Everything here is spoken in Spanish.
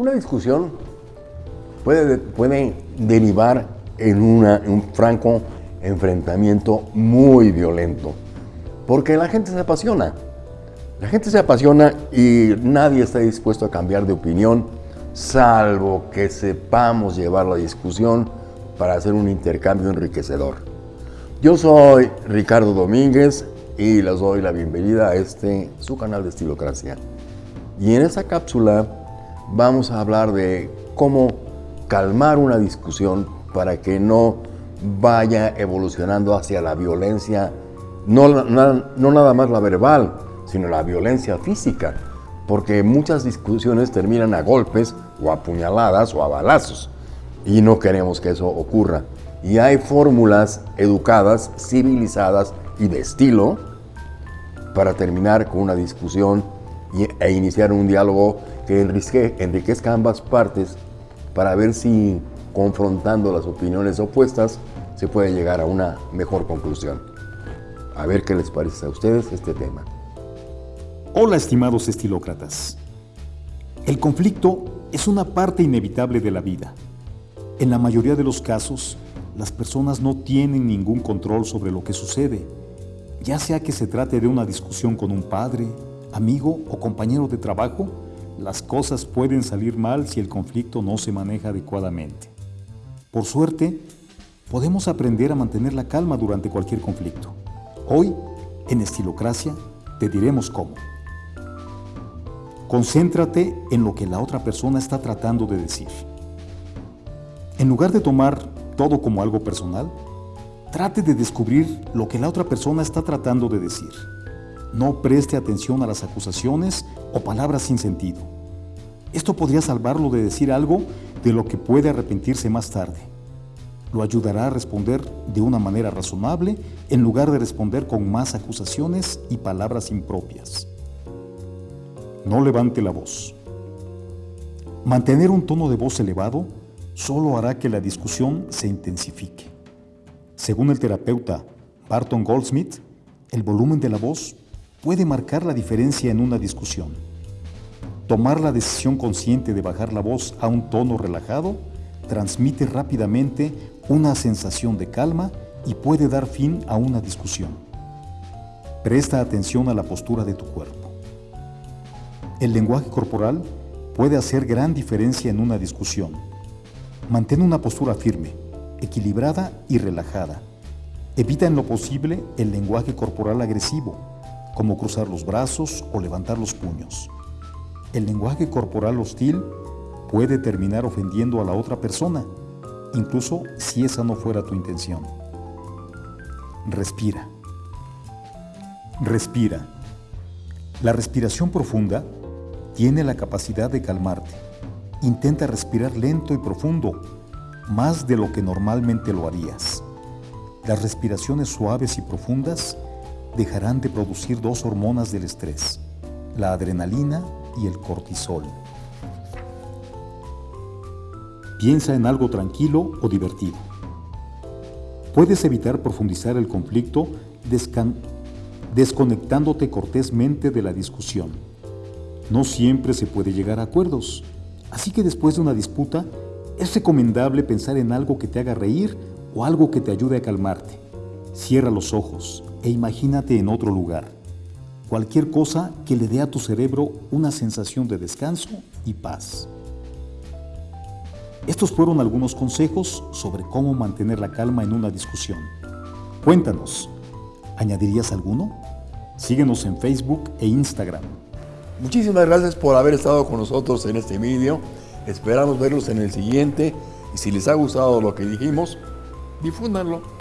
Una discusión puede, puede derivar en, una, un franco enfrentamiento muy violento, porque la gente se apasiona. La gente se apasiona y nadie está dispuesto a cambiar de opinión, salvo que sepamos llevar la discusión para hacer un intercambio enriquecedor. Yo soy Ricardo Domínguez y les doy la bienvenida a este, su canal de Estilocracia. Y en esta cápsula vamos a hablar de cómo calmar una discusión para que no vaya evolucionando hacia la violencia, no, nada más la verbal, sino la violencia física, porque muchas discusiones terminan a golpes o a puñaladas o a balazos, y no queremos que eso ocurra. Y hay fórmulas educadas, civilizadas y de estilo para terminar con una discusión e iniciar un diálogo que enriquezca ambas partes para ver si confrontando las opiniones opuestas se puede llegar a una mejor conclusión. A ver qué les parece a ustedes este tema. Hola estimados estilócratas. El conflicto es una parte inevitable de la vida. En la mayoría de los casos, las personas no tienen ningún control sobre lo que sucede, ya sea que se trate de una discusión con un padre, amigo o compañero de trabajo, las cosas pueden salir mal si el conflicto no se maneja adecuadamente. Por suerte, podemos aprender a mantener la calma durante cualquier conflicto. Hoy, en Estilocracia, te diremos cómo. Concéntrate en lo que la otra persona está tratando de decir. En lugar de tomar todo como algo personal, trate de descubrir lo que la otra persona está tratando de decir. No preste atención a las acusaciones o palabras sin sentido. Esto podría salvarlo de decir algo de lo que puede arrepentirse más tarde. Lo ayudará a responder de una manera razonable en lugar de responder con más acusaciones y palabras impropias. No levante la voz. Mantener un tono de voz elevado solo hará que la discusión se intensifique. Según el terapeuta Barton Goldsmith, el volumen de la voz puede marcar la diferencia en una discusión. Tomar la decisión consciente de bajar la voz a un tono relajado transmite rápidamente una sensación de calma y puede dar fin a una discusión. Presta atención a la postura de tu cuerpo. El lenguaje corporal puede hacer gran diferencia en una discusión. Mantén una postura firme, equilibrada y relajada. Evita en lo posible el lenguaje corporal agresivo como cruzar los brazos o levantar los puños. El lenguaje corporal hostil puede terminar ofendiendo a la otra persona, incluso si esa no fuera tu intención. Respira. Respira. La respiración profunda tiene la capacidad de calmarte. Intenta respirar lento y profundo, más de lo que normalmente lo harías. Las respiraciones suaves y profundas dejarán de producir dos hormonas del estrés, la adrenalina y el cortisol. Piensa en algo tranquilo o divertido. Puedes evitar profundizar el conflicto desconectándote cortésmente de la discusión. No siempre se puede llegar a acuerdos, así que después de una disputa es recomendable pensar en algo que te haga reír o algo que te ayude a calmarte. Cierra los ojos e imagínate en otro lugar. Cualquier cosa que le dé a tu cerebro una sensación de descanso y paz. Estos fueron algunos consejos sobre cómo mantener la calma en una discusión. Cuéntanos, ¿añadirías alguno? Síguenos en Facebook e Instagram. Muchísimas gracias por haber estado con nosotros en este vídeo. Esperamos verlos en el siguiente y si les ha gustado lo que dijimos, difúndanlo.